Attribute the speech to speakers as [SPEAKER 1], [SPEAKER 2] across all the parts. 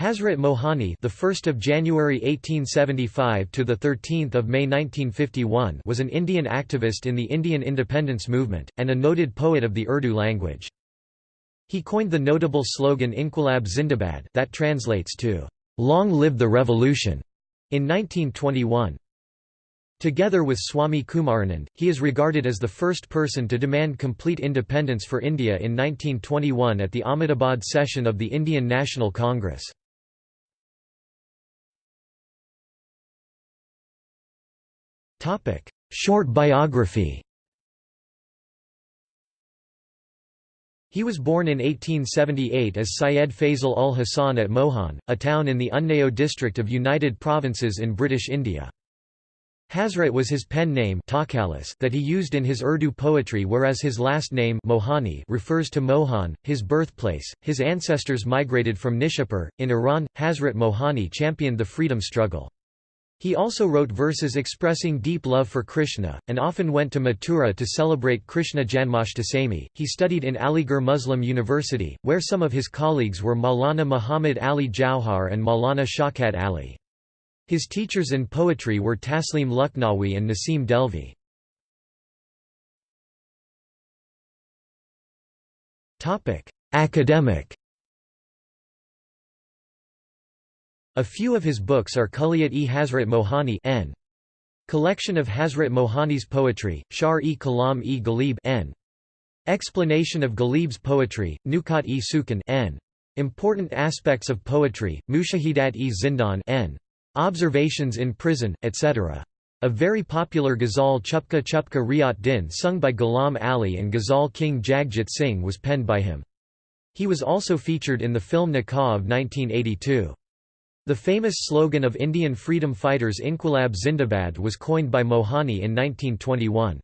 [SPEAKER 1] Hazrat Mohani, the 1st of January 1875 to the 13th of May 1951, was an Indian activist in the Indian independence movement and a noted poet of the Urdu language. He coined the notable slogan Inquilab Zindabad that translates to Long live the revolution in 1921. Together with Swami Kumaranand, he is regarded as the first person to demand complete independence for India in 1921 at the Ahmedabad session of the Indian National Congress. Short biography He was born in 1878 as Syed Faisal ul Hasan at Mohan, a town in the Unnao district of United Provinces in British India. Hazrat was his pen name that he used in his Urdu poetry whereas his last name Mohani refers to Mohan, his birthplace. His ancestors migrated from Nishapur, in Iran. Hazrat Mohani championed the freedom struggle. He also wrote verses expressing deep love for Krishna, and often went to Mathura to celebrate Krishna Janmashtami. He studied in Aligarh Muslim University, where some of his colleagues were Maulana Muhammad Ali Jauhar and Maulana Shaukat Ali. His teachers in poetry were Taslim Lucknowi and Nasim Dehlvi. Academic A few of his books are Kulliyat-e Hazrat Mohani n. Collection of Hazrat Mohani's poetry, Shar-e Kalam-e Ghalib n. Explanation of Ghalib's poetry, Nukat-e Sukan n. Important aspects of poetry, Mushahidat-e Zindan n. Observations in prison, etc. A very popular ghazal Chupke Chupke Raat Din sung by Ghulam Ali and ghazal King Jagjit Singh was penned by him. He was also featured in the film Nikah of 1982. The famous slogan of Indian freedom fighters Inquilab Zindabad was coined by Mohani in 1921.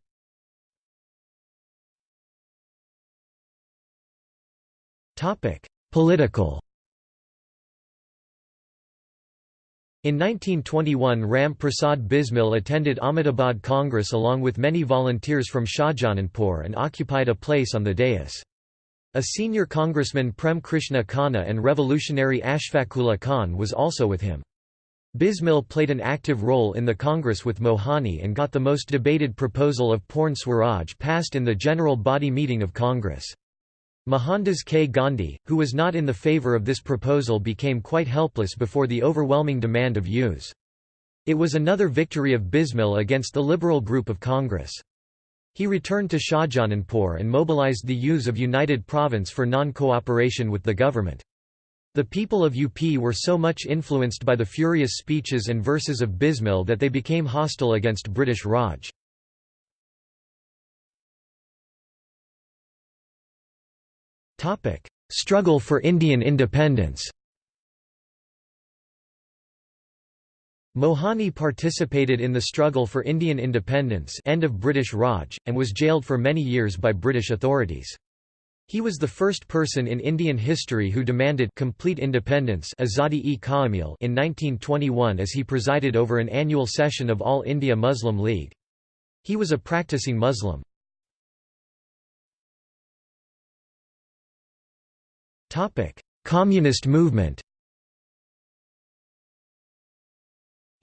[SPEAKER 1] Political In 1921 Ram Prasad Bismil attended Ahmedabad Congress along with many volunteers from Shahjahanpur and occupied a place on the dais. A senior congressman Prem Krishna Khanna and revolutionary Ashfaqullah Khan was also with him. Bismil played an active role in the Congress with Mohani and got the most debated proposal of Purn Swaraj passed in the general body meeting of Congress. Mohandas K. Gandhi, who was not in the favour of this proposal became quite helpless before the overwhelming demand of use. It was another victory of Bismil against the liberal group of Congress. He returned to Shahjahanpur and mobilized the youths of United Province for non-cooperation with the government. The people of UP were so much influenced by the furious speeches and verses of Bismil that they became hostile against British Raj. Struggle for Indian independence Mohani participated in the struggle for Indian independence end of British Raj, and was jailed for many years by British authorities. He was the first person in Indian history who demanded complete independence Azadi-e Kaamil in 1921 as he presided over an annual session of All India Muslim League. He was a practicing Muslim. Communist movement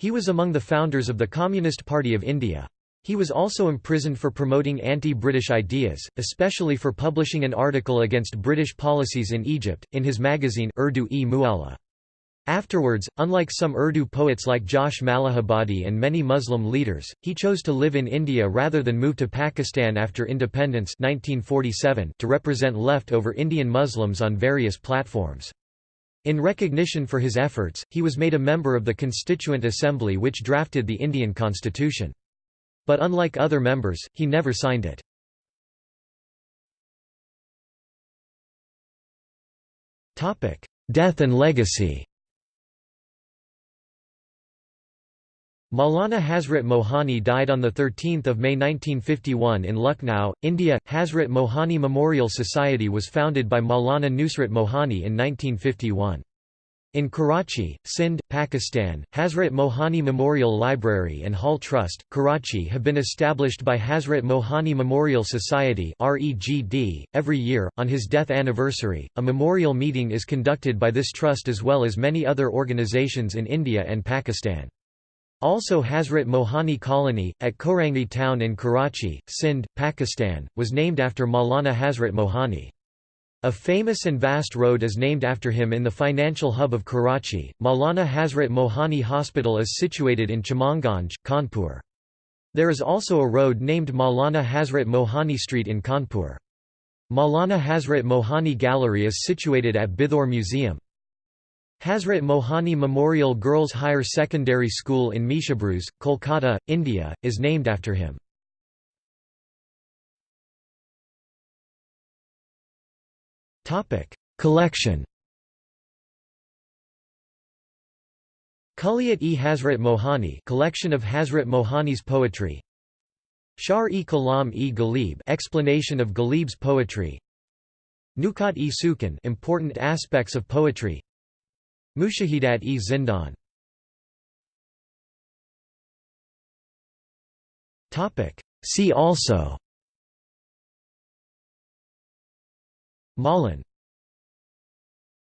[SPEAKER 1] He was among the founders of the Communist Party of India. He was also imprisoned for promoting anti-British ideas, especially for publishing an article against British policies in Egypt, in his magazine Urdu-e Mualla. Afterwards, unlike some Urdu poets like Josh Malihabadi and many Muslim leaders, he chose to live in India rather than move to Pakistan after independence 1947 to represent left-over Indian Muslims on various platforms. In recognition for his efforts, he was made a member of the Constituent Assembly which drafted the Indian constitution. But unlike other members, he never signed it. Death and legacy Maulana Hazrat Mohani died on 13 May 1951 in Lucknow, India. Hazrat Mohani Memorial Society was founded by Maulana Nusrat Mohani in 1951. In Karachi, Sindh, Pakistan, Hazrat Mohani Memorial Library and Hall Trust, Karachi have been established by Hazrat Mohani Memorial Society .Every year, on his death anniversary, a memorial meeting is conducted by this trust as well as many other organizations in India and Pakistan. Also Hazrat Mohani Colony, at Korangi town in Karachi, Sindh, Pakistan, was named after Maulana Hazrat Mohani. A famous and vast road is named after him in the financial hub of Karachi. Maulana Hazrat Mohani Hospital is situated in Chamanganj, Kanpur. There is also a road named Maulana Hazrat Mohani Street in Kanpur. Maulana Hazrat Mohani Gallery is situated at Bithoor Museum. Hazrat Mohani Memorial Girls Higher Secondary School in Mishabruz, Kolkata, India, is named after him. Collection. Kulliyat-e Hazrat Mohani collection of Hazrat Mohani's poetry. Shar-e-Kalam-e-Ghalib explanation of Ghalib's poetry. Nukat-e Sukan important aspects of poetry. Mushahidat-e Zindan. Topic: See also. Mawlan